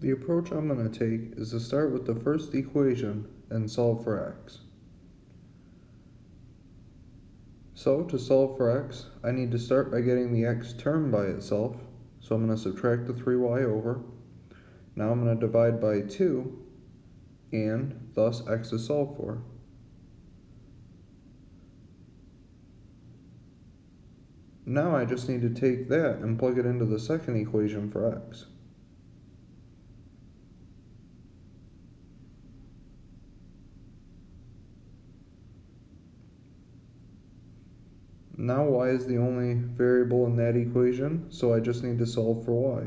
The approach I'm going to take is to start with the first equation and solve for x. So to solve for x, I need to start by getting the x term by itself. So I'm going to subtract the 3y over. Now I'm going to divide by 2, and thus x is solved for. Now I just need to take that and plug it into the second equation for x. Now y is the only variable in that equation, so I just need to solve for y.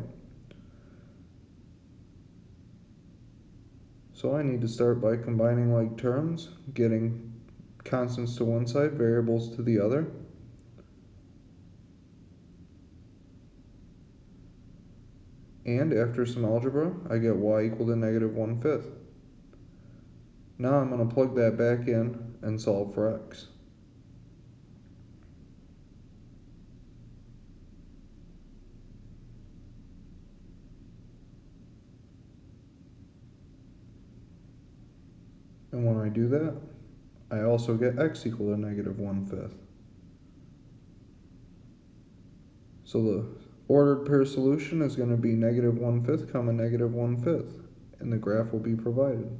So I need to start by combining like terms, getting constants to one side, variables to the other. And after some algebra, I get y equal to negative 1 fifth. Now I'm going to plug that back in and solve for x. And when I do that, I also get x equal to negative 1 fifth. So the ordered pair solution is going to be negative 1 fifth comma negative 1 fifth, and the graph will be provided.